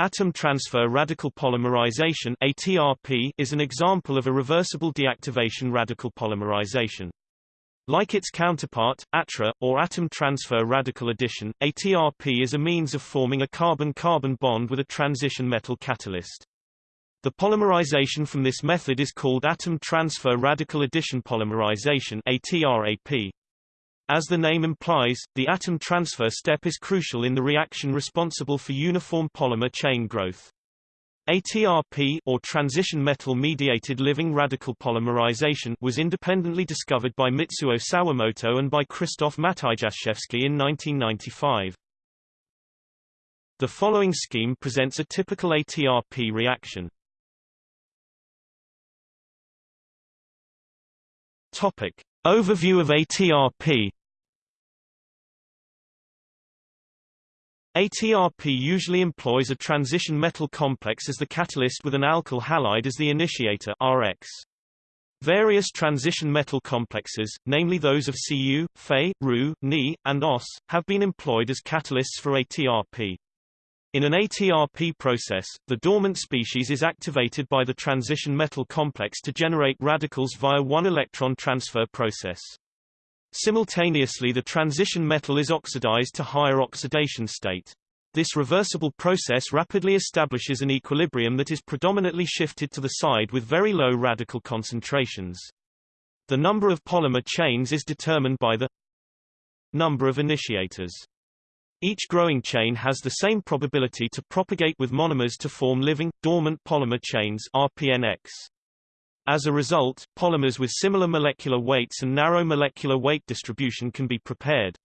Atom transfer radical polymerization ATRP is an example of a reversible deactivation radical polymerization. Like its counterpart, ATRA, or atom transfer radical addition, ATRP is a means of forming a carbon-carbon bond with a transition metal catalyst. The polymerization from this method is called atom transfer radical addition polymerization ATRAP. As the name implies, the atom transfer step is crucial in the reaction responsible for uniform polymer chain growth. ATRP or transition metal mediated living radical polymerization was independently discovered by Mitsuo Sawamoto and by Krzysztof Matyjaszewski in 1995. The following scheme presents a typical ATRP reaction. Topic: Overview of ATRP ATRP usually employs a transition metal complex as the catalyst with an alkyl halide as the initiator RX. Various transition metal complexes, namely those of Cu, Fe, Ru, Ni, and Os, have been employed as catalysts for ATRP. In an ATRP process, the dormant species is activated by the transition metal complex to generate radicals via one electron transfer process. Simultaneously the transition metal is oxidized to higher oxidation state. This reversible process rapidly establishes an equilibrium that is predominantly shifted to the side with very low radical concentrations. The number of polymer chains is determined by the number of initiators. Each growing chain has the same probability to propagate with monomers to form living, dormant polymer chains RPNX. As a result, polymers with similar molecular weights and narrow molecular weight distribution can be prepared.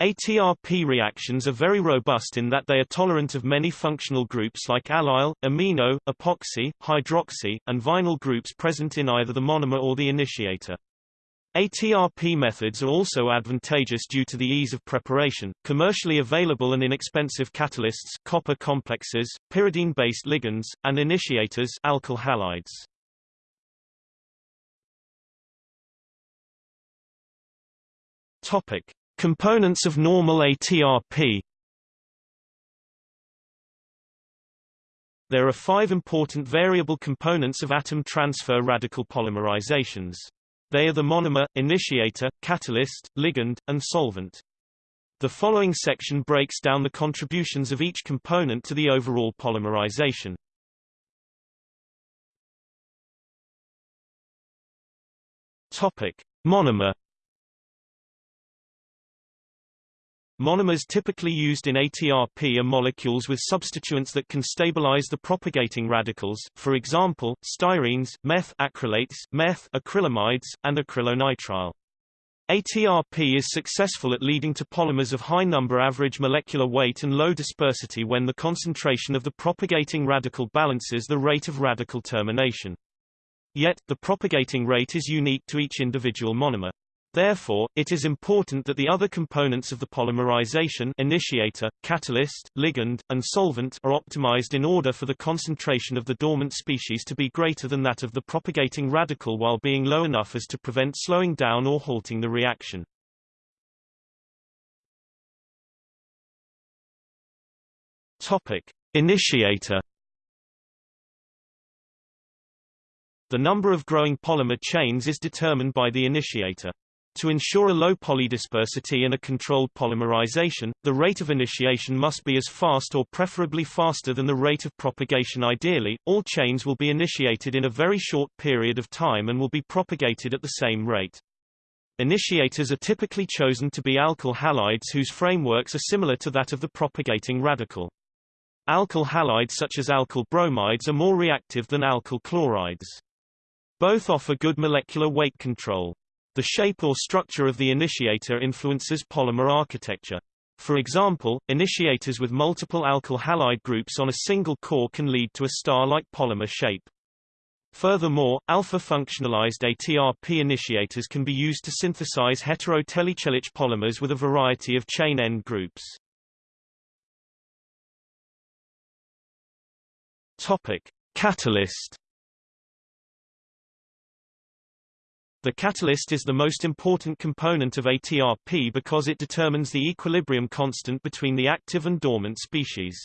ATRP reactions are very robust in that they are tolerant of many functional groups like allyl, amino, epoxy, hydroxy, and vinyl groups present in either the monomer or the initiator. ATRP methods are also advantageous due to the ease of preparation, commercially available and inexpensive catalysts copper complexes, pyridine-based ligands, and initiators alkyl halides. Topic: Components of normal ATRP. There are five important variable components of atom transfer radical polymerizations. They are the monomer, initiator, catalyst, ligand, and solvent. The following section breaks down the contributions of each component to the overall polymerization. Topic: Monomer Monomers typically used in ATRP are molecules with substituents that can stabilize the propagating radicals, for example, styrenes, methacrylates, meth acrylamides, and acrylonitrile. ATRP is successful at leading to polymers of high number average molecular weight and low dispersity when the concentration of the propagating radical balances the rate of radical termination. Yet, the propagating rate is unique to each individual monomer. Therefore, it is important that the other components of the polymerization initiator, catalyst, ligand, and solvent are optimized in order for the concentration of the dormant species to be greater than that of the propagating radical while being low enough as to prevent slowing down or halting the reaction. Topic: Initiator The number of growing polymer chains is determined by the initiator. To ensure a low polydispersity and a controlled polymerization, the rate of initiation must be as fast or preferably faster than the rate of propagation ideally, all chains will be initiated in a very short period of time and will be propagated at the same rate. Initiators are typically chosen to be alkyl halides whose frameworks are similar to that of the propagating radical. Alkyl halides such as alkyl bromides are more reactive than alkyl chlorides. Both offer good molecular weight control. The shape or structure of the initiator influences polymer architecture. For example, initiators with multiple alkyl halide groups on a single core can lead to a star-like polymer shape. Furthermore, alpha-functionalized ATRP initiators can be used to synthesize hetero-telechelic polymers with a variety of chain end groups. Topic: Catalyst The catalyst is the most important component of ATRP because it determines the equilibrium constant between the active and dormant species.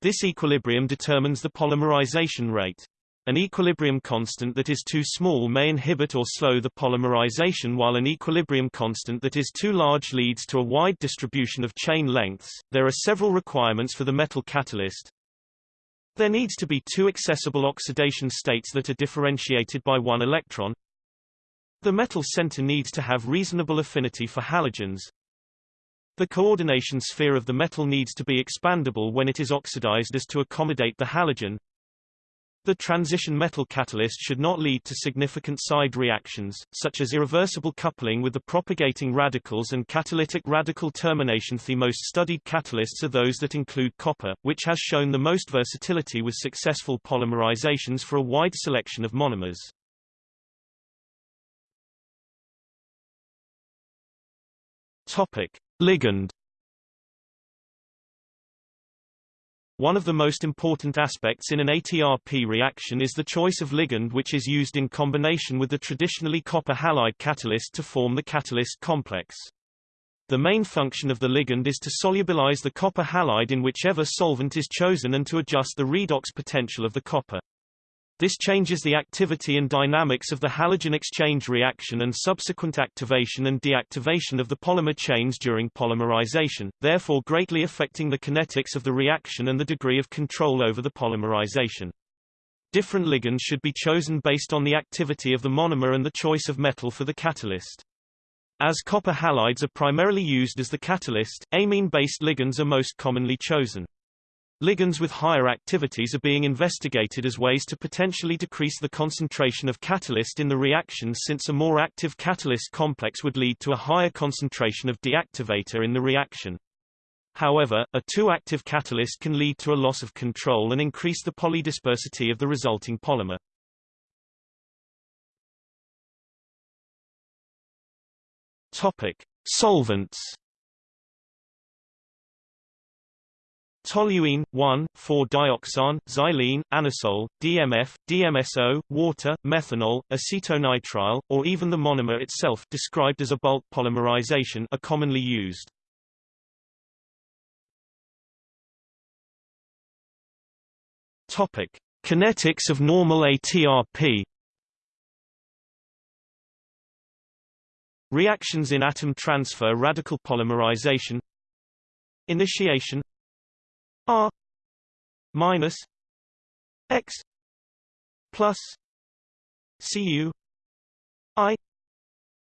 This equilibrium determines the polymerization rate. An equilibrium constant that is too small may inhibit or slow the polymerization while an equilibrium constant that is too large leads to a wide distribution of chain lengths. There are several requirements for the metal catalyst. There needs to be two accessible oxidation states that are differentiated by one electron. The metal center needs to have reasonable affinity for halogens. The coordination sphere of the metal needs to be expandable when it is oxidized as to accommodate the halogen. The transition metal catalyst should not lead to significant side reactions, such as irreversible coupling with the propagating radicals and catalytic radical termination. The most studied catalysts are those that include copper, which has shown the most versatility with successful polymerizations for a wide selection of monomers. Topic: Ligand One of the most important aspects in an ATRP reaction is the choice of ligand which is used in combination with the traditionally copper halide catalyst to form the catalyst complex. The main function of the ligand is to solubilize the copper halide in whichever solvent is chosen and to adjust the redox potential of the copper. This changes the activity and dynamics of the halogen exchange reaction and subsequent activation and deactivation of the polymer chains during polymerization, therefore greatly affecting the kinetics of the reaction and the degree of control over the polymerization. Different ligands should be chosen based on the activity of the monomer and the choice of metal for the catalyst. As copper halides are primarily used as the catalyst, amine-based ligands are most commonly chosen. Ligands with higher activities are being investigated as ways to potentially decrease the concentration of catalyst in the reaction since a more active catalyst complex would lead to a higher concentration of deactivator in the reaction. However, a too active catalyst can lead to a loss of control and increase the polydispersity of the resulting polymer. Topic: Solvents toluene, 1,4-dioxane, xylene, anisole, DMF, DMSO, water, methanol, acetonitrile, or even the monomer itself described as a bulk polymerization are commonly used. Topic: Kinetics of normal ATRP. Reactions in atom transfer radical polymerization Initiation R minus X plus Cu I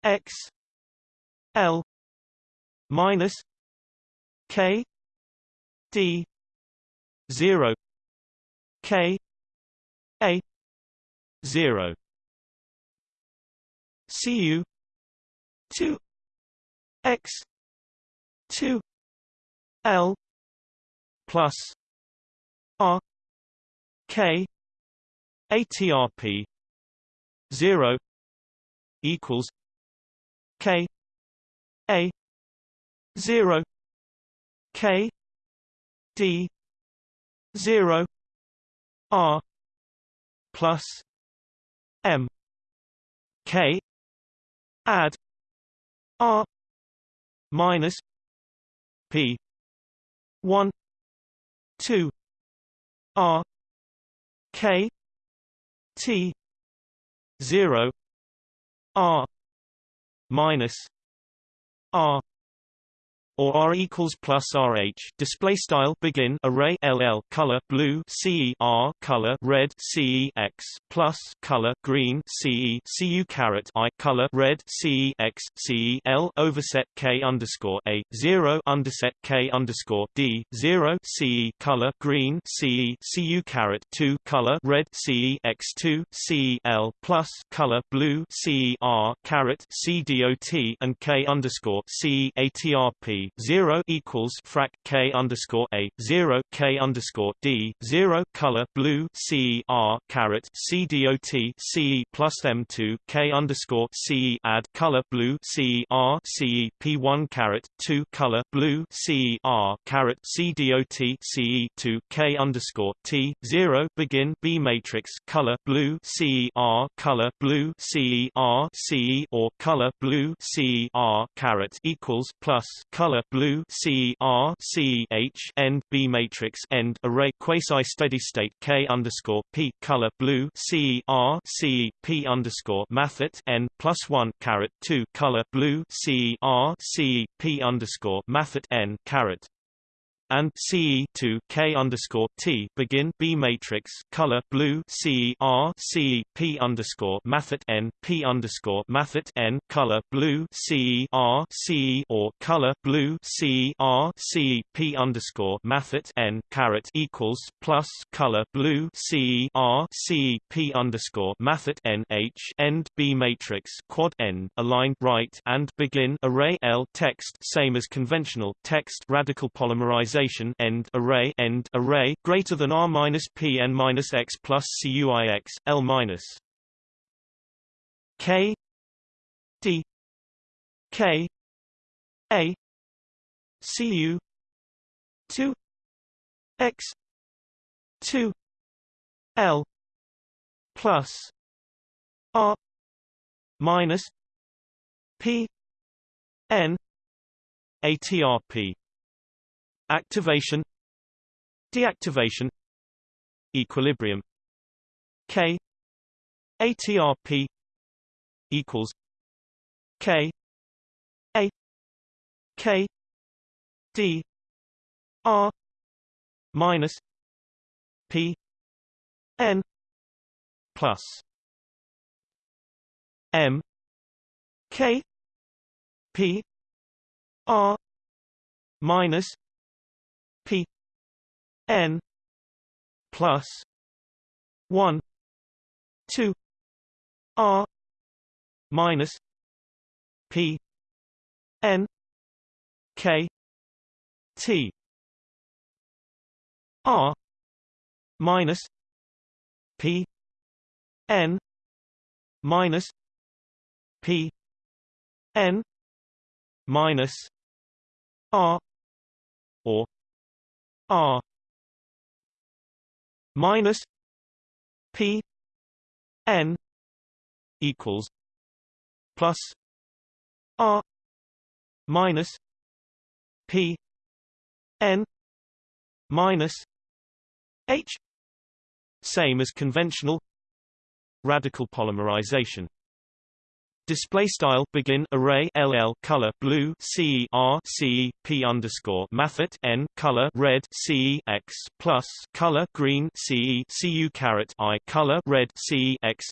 X L minus K D zero K A zero. Cu two X two L plus R K ATRP zero equals K A zero K D zero R plus M K add R minus P one 2 R. K. T. 0 R. minus R or R equals plus RH display style begin array LL color blue CE R color red CE X plus color green CE CU caret I color red CE X CE L overset K underscore A zero underset K underscore D zero CE color green CE CU caret two color red CE X two CE L plus color blue CE R caret C dot and K underscore CE ATRP zero equals frac K underscore A zero K underscore D zero color blue C R caret C dot C plus M two K underscore C add color blue C R C P one caret two color blue C R caret C dot C two K underscore T zero begin B matrix color blue C R color blue C R C or color blue C R caret equals plus color blue C R C H N B matrix end array quasi steady state K underscore P color blue C R C P underscore mathet n plus one caret two color blue C R C P underscore mathet n caret and CE to K underscore T begin B matrix color blue C R C P underscore mathet N P underscore mathet N color blue C R C or color blue C R C P underscore mathet N caret equals plus color blue C R C P underscore mathet N H end B matrix quad N aligned right and begin array L text same as conventional text radical polymerization end array end array greater than r minus p n minus x plus cuix l minus k d k a cu 2 x 2 l plus r minus p n atrp activation deactivation equilibrium k atrp equals k a k d r minus p n plus m k p r minus P N plus one two R minus P N K T R minus P N minus P N minus R or R minus P N equals plus R minus P N minus H same as conventional radical polymerization Display style begin array LL color blue crcp underscore mathet N color red CE plus color green CE caret I color red CE X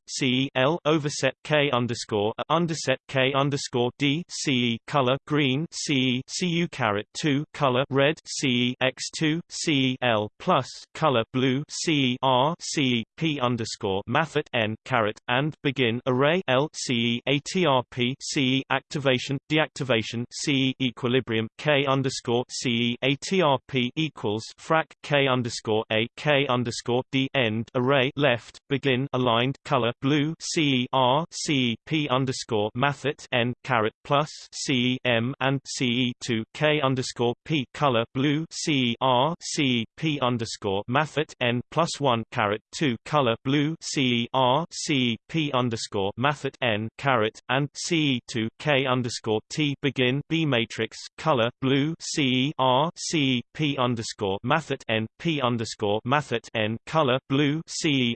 overset K underscore A underset K underscore d c color green CE caret two color red CE two cl plus color blue crcp underscore mathet N caret and begin array L CE TRP CE activation deactivation CE equilibrium K underscore CE aTRP equals frac K underscore A K underscore D end array left begin aligned color blue CE R CE P underscore mathet N caret plus CE M and CE two K underscore P color blue CE R CE P underscore mathet N plus one caret two color blue CE R CE P underscore mathet N caret caret and CE to K underscore T begin B matrix color blue CE R CE P underscore mathet N P underscore mathet N color blue CE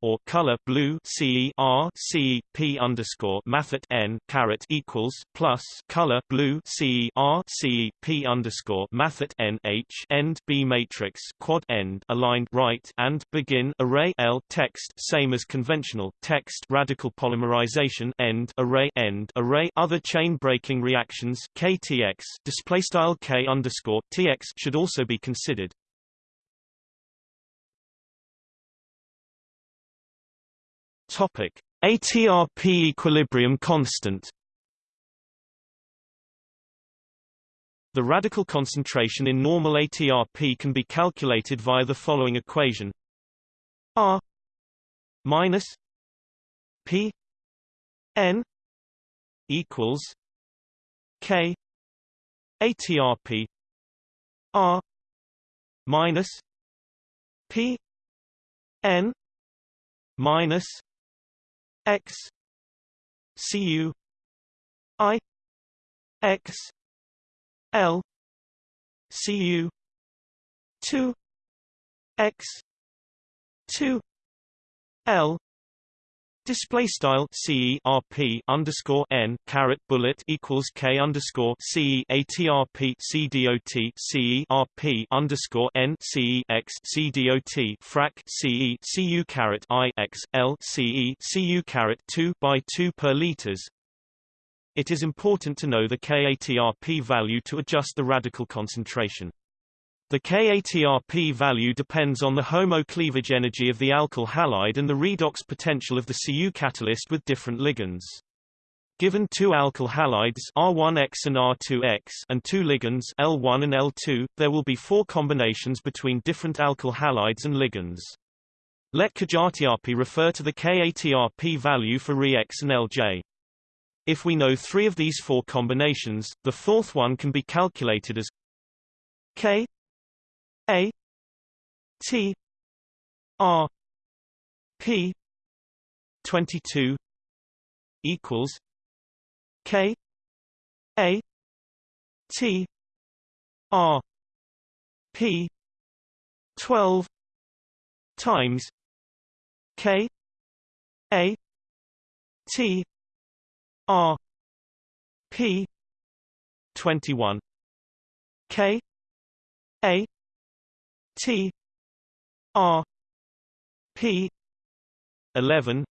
or color blue CE R CE P underscore mathet N caret equals plus color blue CE R CE P underscore mathet N H end B matrix quad end aligned right and begin array L text same as conventional text radical polymerization end array end array other chain breaking reactions KTX display style K underscore TX should also be considered. Topic. ATRP equilibrium constant. The radical concentration in normal ATRP can be calculated via the following equation. R minus P N equals K ATRP R minus P N minus X CU I X L Cu 2 X 2 L Display style C RP underscore N caret bullet equals K underscore C C RP underscore N C X C DOT frac C CU caret I X L C CU caret two by two per liters. It is important to know the KATRP value to adjust the radical concentration. The KATRP value depends on the homo-cleavage energy of the alkyl halide and the redox potential of the Cu catalyst with different ligands. Given two alkyl halides R1X and R2X and two ligands L1 and L2, there will be four combinations between different alkyl halides and ligands. Let KATRP refer to the KATRP value for Re-X and LJ. If we know three of these four combinations, the fourth one can be calculated as K a T R P twenty two equals K A T R P twelve times K A T R P twenty one K A T R P eleven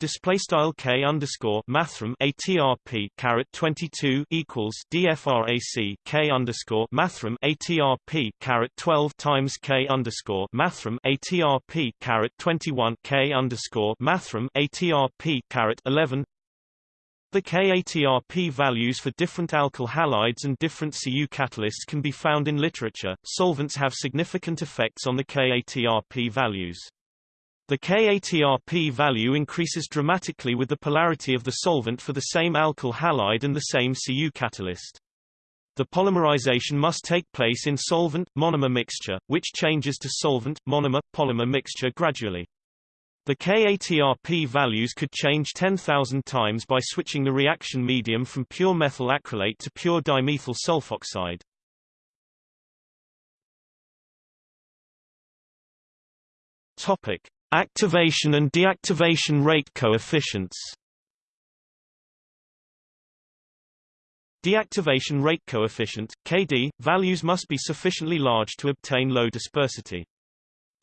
display style k underscore mathrm atrp caret 22 equals dfrac k underscore mathrm atrp caret 12 times k underscore mathrm atrp caret 21 k underscore mathrm atrp caret 11 the KATRP values for different alkyl halides and different Cu catalysts can be found in literature. Solvents have significant effects on the KATRP values. The KATRP value increases dramatically with the polarity of the solvent for the same alkyl halide and the same Cu catalyst. The polymerization must take place in solvent-monomer mixture, which changes to solvent-monomer-polymer mixture gradually. The KATRP values could change 10,000 times by switching the reaction medium from pure methyl acrylate to pure dimethyl sulfoxide. Topic: Activation and deactivation rate coefficients. Deactivation rate coefficient (KD) values must be sufficiently large to obtain low dispersity.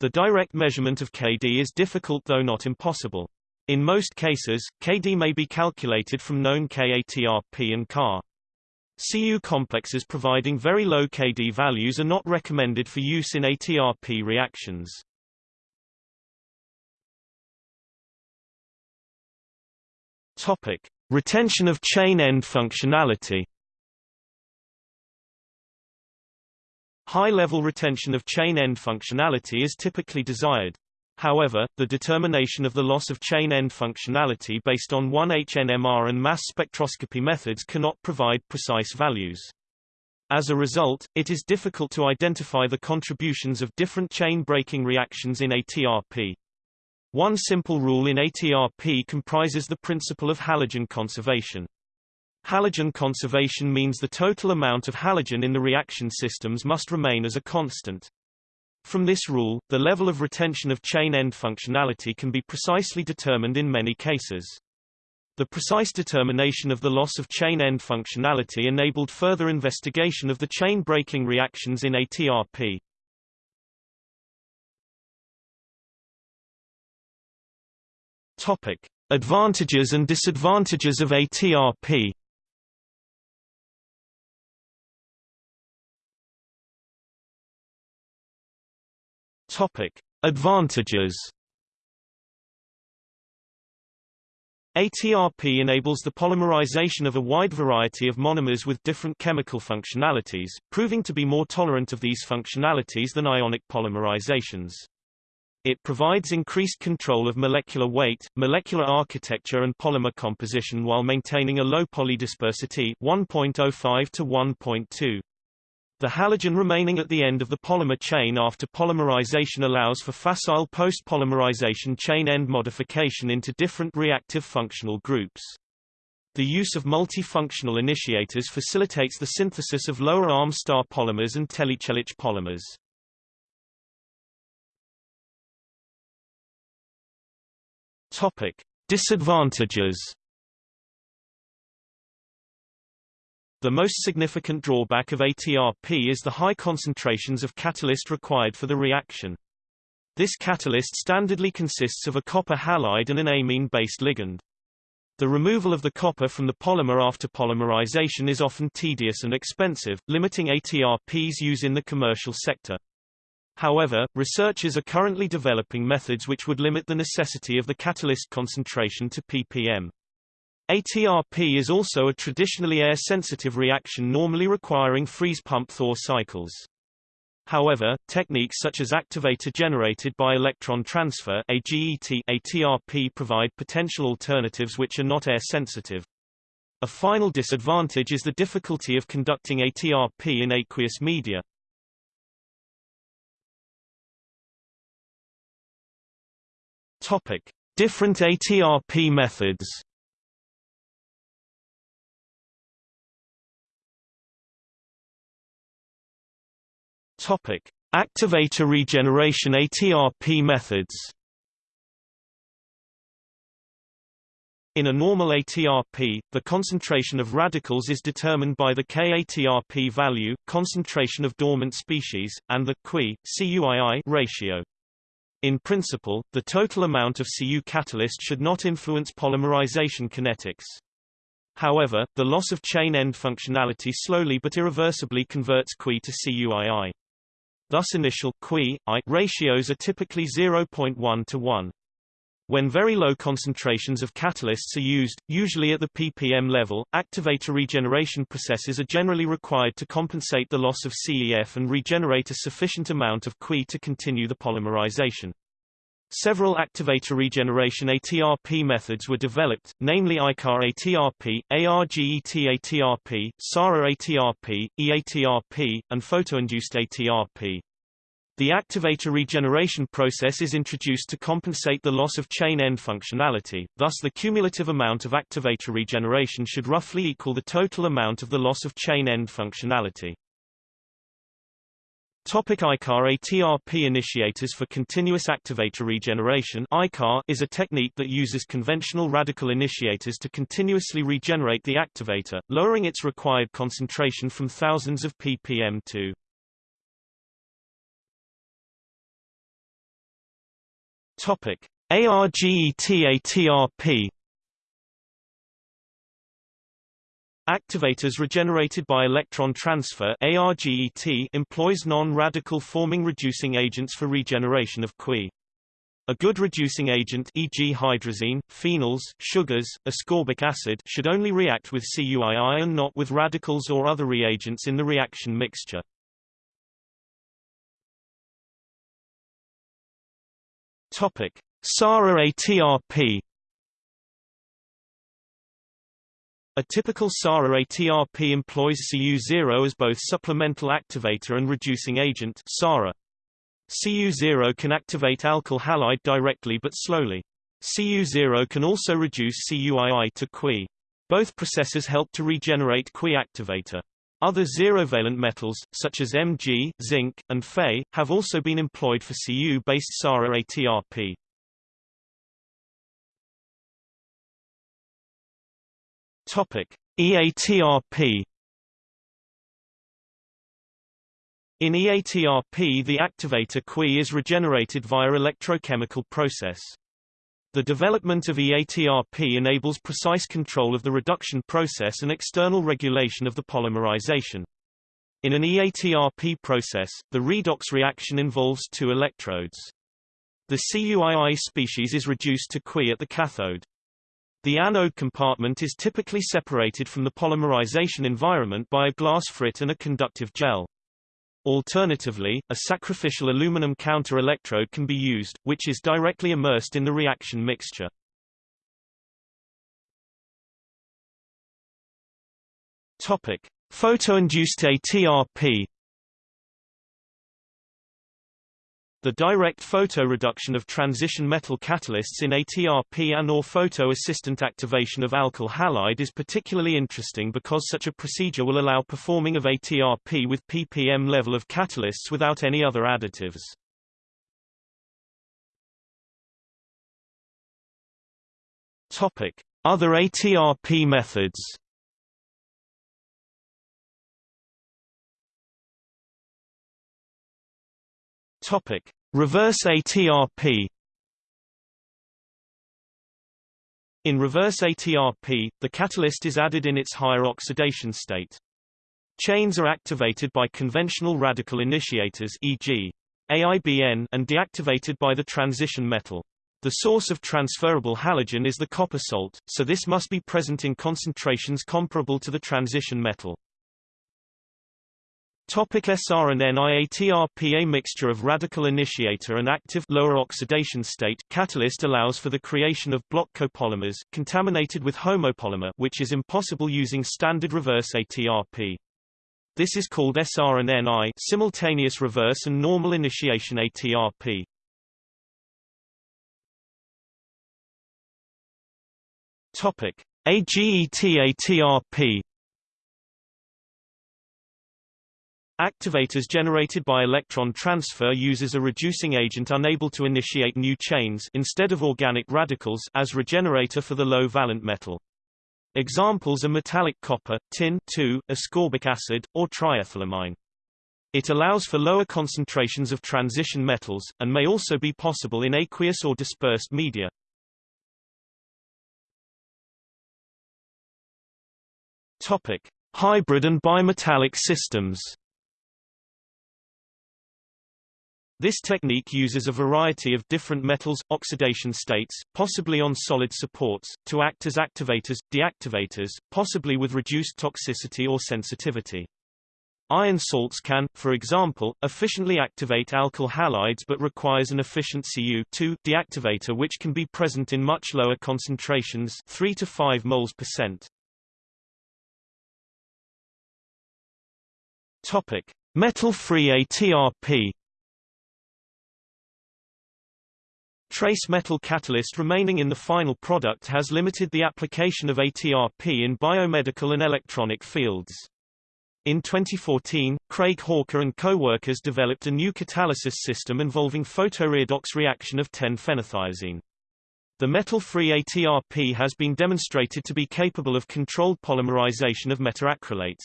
The direct measurement of Kd is difficult though not impossible. In most cases, Kd may be calculated from known KATRP and Ca. Cu complexes providing very low Kd values are not recommended for use in ATRP reactions. Topic: Retention of chain end functionality. High-level retention of chain-end functionality is typically desired. However, the determination of the loss of chain-end functionality based on 1-HNMR and mass spectroscopy methods cannot provide precise values. As a result, it is difficult to identify the contributions of different chain-breaking reactions in ATRP. One simple rule in ATRP comprises the principle of halogen conservation. Halogen conservation means the total amount of halogen in the reaction systems must remain as a constant. From this rule, the level of retention of chain-end functionality can be precisely determined in many cases. The precise determination of the loss of chain-end functionality enabled further investigation of the chain-breaking reactions in ATRP. Topic: Advantages and disadvantages of ATRP. Topic: Advantages. ATRP enables the polymerization of a wide variety of monomers with different chemical functionalities, proving to be more tolerant of these functionalities than ionic polymerizations. It provides increased control of molecular weight, molecular architecture and polymer composition while maintaining a low polydispersity 1.05 to 1.2. The halogen remaining at the end of the polymer chain after polymerization allows for facile post-polymerization chain end modification into different reactive functional groups. The use of multifunctional initiators facilitates the synthesis of lower arm star polymers and telechelic polymers. Topic: Disadvantages The most significant drawback of ATRP is the high concentrations of catalyst required for the reaction. This catalyst standardly consists of a copper halide and an amine-based ligand. The removal of the copper from the polymer after polymerization is often tedious and expensive, limiting ATRP's use in the commercial sector. However, researchers are currently developing methods which would limit the necessity of the catalyst concentration to ppm. ATRP is also a traditionally air-sensitive reaction normally requiring freeze pump Thaw cycles. However, techniques such as activator generated by electron transfer AGET ATRP provide potential alternatives which are not air-sensitive. A final disadvantage is the difficulty of conducting ATRP in aqueous media. Topic: Different ATRP methods. Topic: Activator regeneration ATRP methods. In a normal ATRP, the concentration of radicals is determined by the K-ATRP value, concentration of dormant species, and the CuI-CuII ratio. In principle, the total amount of Cu catalyst should not influence polymerization kinetics. However, the loss of chain end functionality slowly but irreversibly converts CuI to CuII. Thus initial Qui I ratios are typically 0.1 to 1. When very low concentrations of catalysts are used, usually at the ppm level, activator regeneration processes are generally required to compensate the loss of CEF and regenerate a sufficient amount of CuI to continue the polymerization. Several activator regeneration ATRP methods were developed, namely ICAR ATRP, ARGET ATRP, SARA ATRP, EATRP, and photoinduced ATRP. The activator regeneration process is introduced to compensate the loss of chain end functionality, thus the cumulative amount of activator regeneration should roughly equal the total amount of the loss of chain end functionality. Topic ICAR ATRP initiators for continuous activator regeneration. ICAR is a technique that uses conventional radical initiators to continuously regenerate the activator, lowering its required concentration from thousands of ppm to Topic ARGET ATRP Activators regenerated by electron transfer ARGET employs non-radical forming reducing agents for regeneration of CuI. A good reducing agent e.g. hydrazine, phenols, sugars, ascorbic acid should only react with CuII and not with radicals or other reagents in the reaction mixture. Topic: SARA A typical SARA ATRP employs Cu0 as both supplemental activator and reducing agent SARA. Cu0 can activate alkyl halide directly but slowly. Cu0 can also reduce CuII to CuI. Both processes help to regenerate CuI activator. Other zero-valent metals, such as Mg, zinc, and Fe, have also been employed for Cu-based SARA ATRP. Topic: EATRP In EATRP the activator CuI is regenerated via electrochemical process. The development of EATRP enables precise control of the reduction process and external regulation of the polymerization. In an EATRP process, the redox reaction involves two electrodes. The CuII species is reduced to CuI at the cathode. The anode compartment is typically separated from the polymerization environment by a glass frit and a conductive gel. Alternatively, a sacrificial aluminum counter-electrode can be used, which is directly immersed in the reaction mixture. Topic: Photoinduced ATRP The direct photoreduction of transition metal catalysts in ATRP and or photo-assistant activation of alkyl halide is particularly interesting because such a procedure will allow performing of ATRP with ppm level of catalysts without any other additives. Topic: Other ATRP methods. Topic: Reverse ATRP. In reverse ATRP, the catalyst is added in its higher oxidation state. Chains are activated by conventional radical initiators e.g. AIBN and deactivated by the transition metal. The source of transferable halogen is the copper salt, so this must be present in concentrations comparable to the transition metal. Topic SR and NIATRP A mixture of radical initiator and active lower oxidation state catalyst allows for the creation of block copolymers contaminated with homopolymer which is impossible using standard reverse ATRP. This is called SR and NI simultaneous reverse and normal initiation ATRP. Topic AGET ATRP Activators generated by electron transfer uses a reducing agent unable to initiate new chains instead of organic radicals as regenerator for the low valent metal. Examples are metallic copper, tin, ascorbic acid, or triethylamine. It allows for lower concentrations of transition metals, and may also be possible in aqueous or dispersed media. Topic. Hybrid and bimetallic systems This technique uses a variety of different metals, oxidation states, possibly on solid supports, to act as activators, deactivators, possibly with reduced toxicity or sensitivity. Iron salts can, for example, efficiently activate alkyl halides but requires an efficient Cu deactivator which can be present in much lower concentrations 3 to 5 moles percent. Topic: Metal-free ATRP Trace metal catalyst remaining in the final product has limited the application of ATRP in biomedical and electronic fields. In 2014, Craig Hawker and co-workers developed a new catalysis system involving photoredox reaction of 10-phenothiazine. The metal-free ATRP has been demonstrated to be capable of controlled polymerization of methacrylates.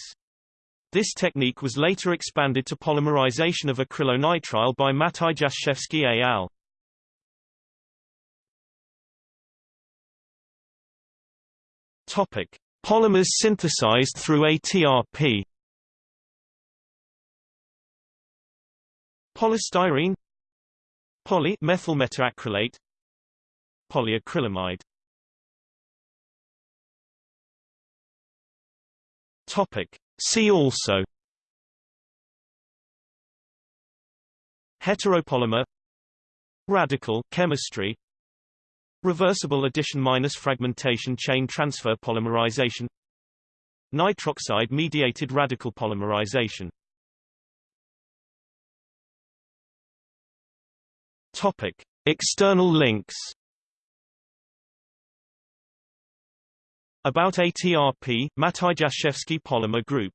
This technique was later expanded to polymerization of acrylonitrile by Matyjaszewski et al. Topic: Polymers synthesized through ATRP. Polystyrene. Poly methyl methacrylate, Polyacrylamide. Topic. See also. Heteropolymer. Radical chemistry Reversible addition minus fragmentation chain transfer polymerization Nitroxide mediated radical polymerization. Topic External links. About ATRP, Matyjaszewski Polymer Group